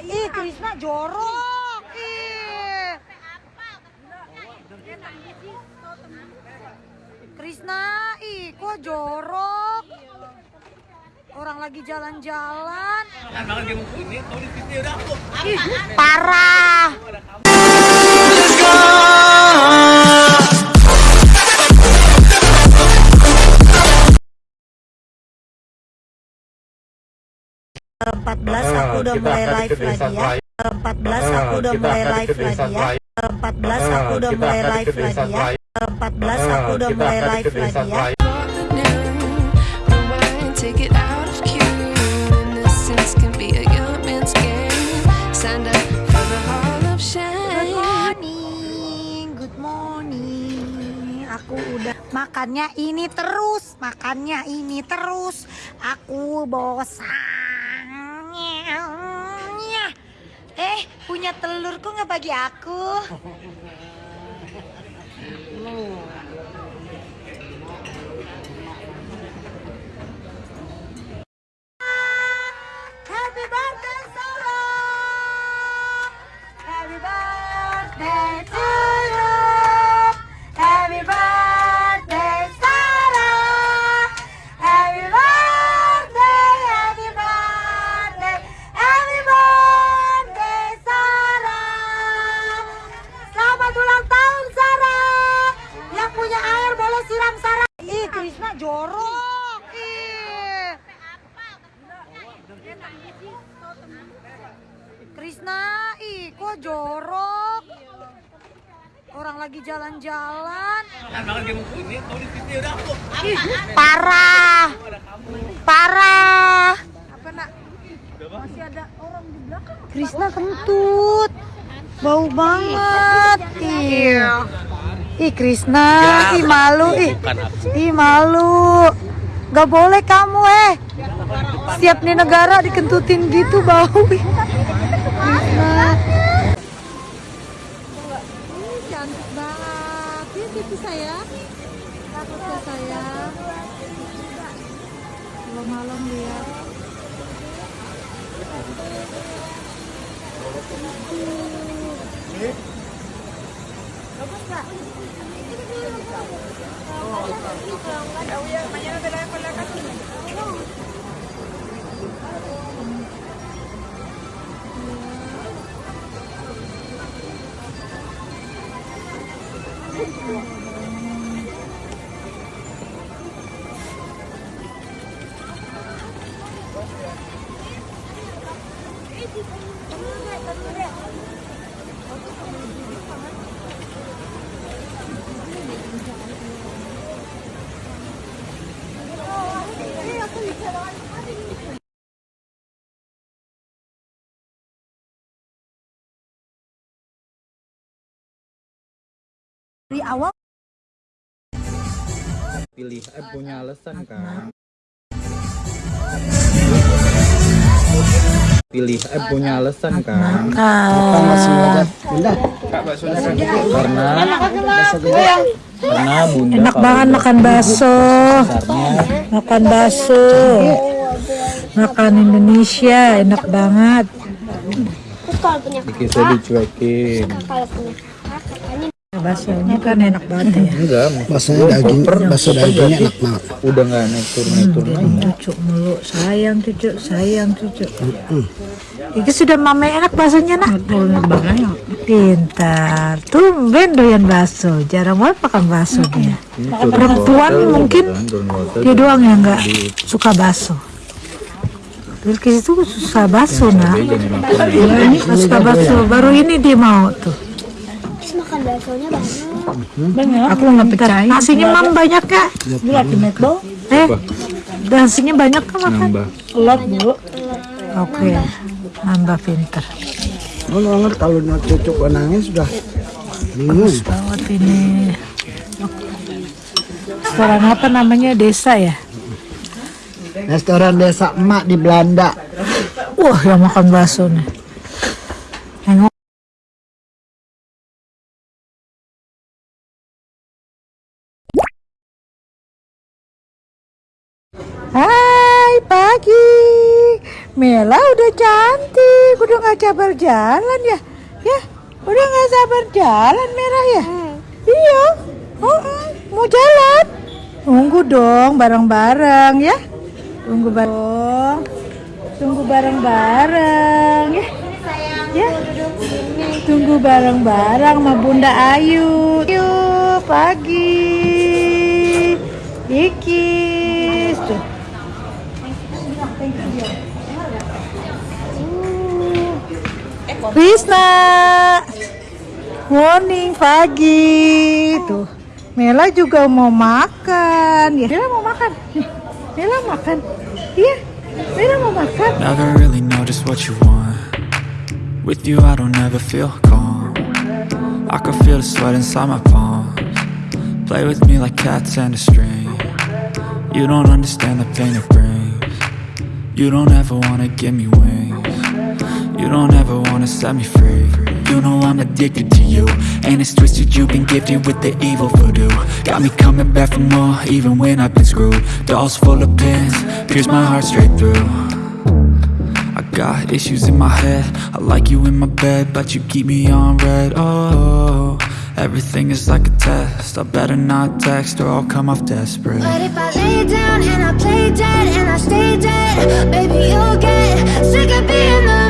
Iya, ih, Krisna jorok. Ih. Krisna, ih kok jorok. Orang lagi jalan-jalan. Parah. Let's go. 14 aku udah mulai live lagi ya. 14 aku udah mulai live lagi ya. 14 aku udah mulai live lagi ya. 14 aku udah mulai live lagi ya. Aku udah makannya ini terus makannya ini terus. Aku bosan. Punya telur kok nggak bagi aku? Happy Ih, parah. Parah. Apa nak? Masih ada orang di belakang. Krisna kentut. Bau banget. Iya. Ih Krisna, ih malu, ih, ih malu. Gak boleh kamu eh. Siap nih negara dikentutin gitu bau. Ih. Krisna. Ih, cantik banget. Ini pipi saya. Ya saya. Kalau malam lihat. Dari awal pilih eh punya alasan kan pilih eh punya alasan kan. Karena karena bunda enak kalau banget makan bakso. makan bakso. Makan Indonesia enak banget. Dikisah dicuekin baksonya kan enak banget ya. Enggak Baksonya daging, bakso dagingnya enak banget. udah nggak naik turun naik turun lagi. cucu mulu. Sayang cucu sayang cucu itu sudah mama enak baksonya nak? Pintar. Tumben doyan bakso. Jarang banget makan bakso dia. Perempuan mungkin dia doang yang nggak suka bakso. Bilkis itu suka bakso nak. Ini suka bakso. Baru ini dia mau tuh makan baksonya banyak. banyak. Aku nggak percaya. Nasinya mam banyak ya lihat di eh nasinya banyak kan makan nambah. Lot bu. Oke. Nambah pinter. Lo banget kalau nak cucuk nangis sudah bingung. banget ini. Restoran apa namanya? Desa ya? Restoran desa emak di Belanda. wah yang makan bakso nih Hai pagi. Mela udah cantik, udah nggak sabar jalan ya, ya, udah nggak sabar jalan Mela ya, iya, oh, mau jalan, tunggu dong bareng-bareng ya, tunggu bareng, tunggu bareng-bareng ya, ya, tunggu bareng-bareng sama Bunda Ayu, yuk pagi, Ikis tuh. Krisna Morning pagi Tuh Mela juga mau makan ya Mela mau makan Mela makan Iya Mela mau makan Never really know just what you want. With you, I don't ever feel calm. I can feel the sweat inside my palms. Play with me like cats and a string. You don't understand the pain it brings. You don't ever wanna give me wings. Don't ever wanna set me free. You know I'm addicted to you. And it's twisted, you've been gifted with the evil voodoo. Got me coming back for more, even when I've been screwed. Dolls full of pins, pierce my heart straight through. I got issues in my head. I like you in my bed, but you keep me on red. Oh, everything is like a test. I better not text or I'll come off desperate. But if I lay down and I play dead and I stay dead, baby, you'll get sick of being the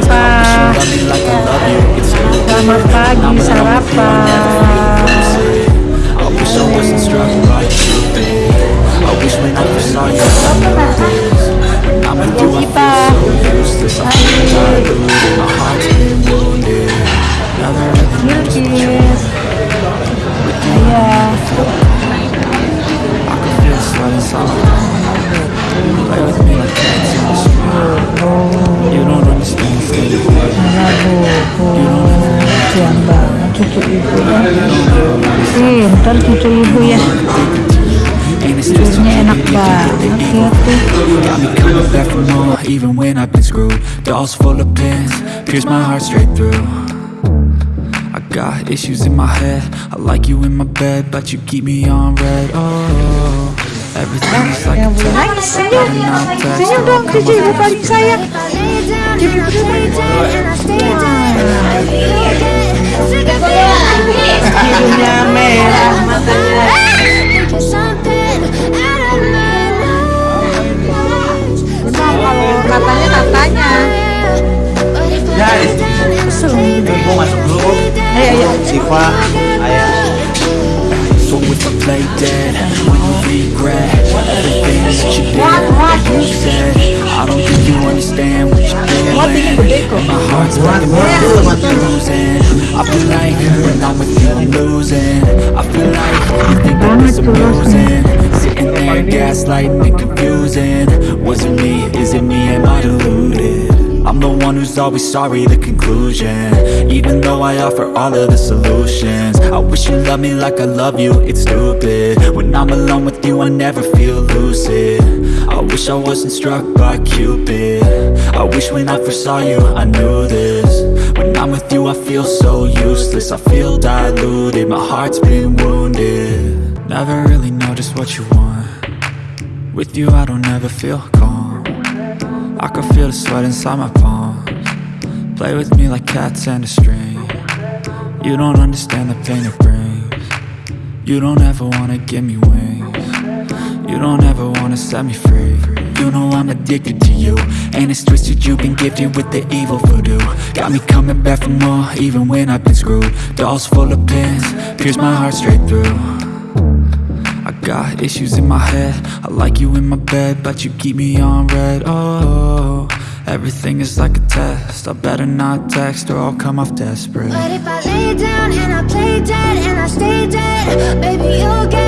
time. Got me coming back for more, even when I've been screwed. Dolls full of pins, pierce my heart straight through. I got issues in my head. I like you in my bed, but you keep me on red. Oh, everything's like a Yang belum test. nangis senyum Better not text Senyum or dong I'll cucu come ayo Siva ayah So if I play dead, will you regret everything that you did, that you said? I don't think you understand what you're. And my heart's breaking, I'm losing. I feel like when I'm with you, I'm losing. I feel like you think that it's amusing. Sitting there gaslighting and confusing. Was it me? Is it me? Am I deluded? I'm the one who's always sorry, the conclusion. Even though I offer all of the solutions. I wish you loved me like I love you, it's stupid. When I'm alone with you, I never feel lucid. I wish I wasn't struck by Cupid. I wish when I first saw you, I knew this. When I'm with you, I feel so useless. I feel diluted, my heart's been wounded. Never really know just what you want. With you, I don't ever feel calm I can feel the sweat inside my palms. Play with me like cats and a string. You don't understand the pain it brings. You don't ever wanna give me wings. You don't ever wanna set me free. You know I'm addicted to you. And it's twisted, you've been gifted with the evil voodoo. Got me coming back for more, even when I've been screwed. Dolls full of pins, pierce my heart straight through got issues in my head. I like you in my bed, but you keep me on red. Oh, Everything is like a test. I better not text or I'll come off desperate. But if I lay down and I play dead and I stay dead, baby, you'll get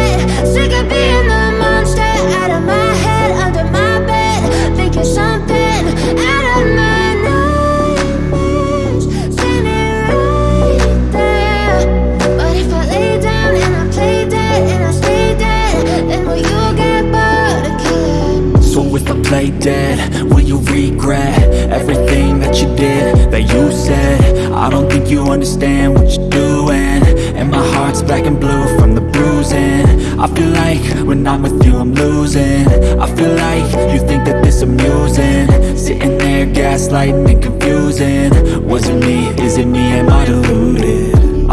Play dead, will you regret everything that you did, that you said? I don't think you understand what you're doing. And my heart's black and blue from the bruising. I feel like when I'm with you I'm losing. I feel like you think that this amusing. Sitting there gaslighting and confusing. Was it me, is it me, am I deluded?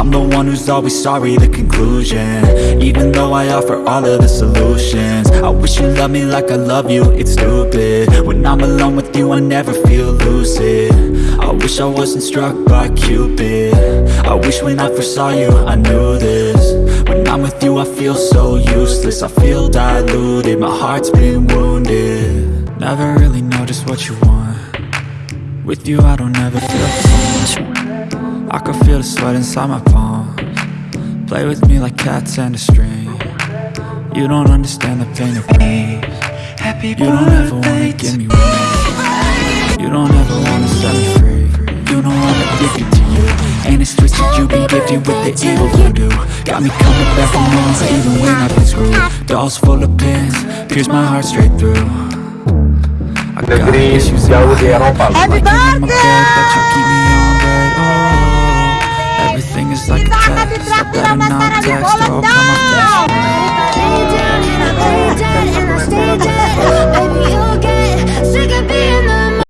I'm the one who's always sorry, the conclusion. Even though I offer all of the solutions I wish you loved me like I love you, it's stupid. When I'm alone with you, I never feel lucid. I wish I wasn't struck by Cupid. I wish when I first saw you, I knew this. When I'm with you, I feel so useless. I feel diluted, my heart's been wounded. Never really just what you want. With you, I don't ever feel calm I can feel the sweat inside my palms. Play with me like cats and a string. You don't understand the pain of me You don't ever wanna give me wings You don't ever wanna set me free. You know I'm addicted to you. And it's twisted you've been gifted with the evil voodoo. Got me coming back for more even when I've been screwed. Dolls full of pins, pierce my heart straight through. I got Negeri issues in jauh my di head is like a test So better not text or open my text Baby, I stay dead, and I stay dead Baby, you're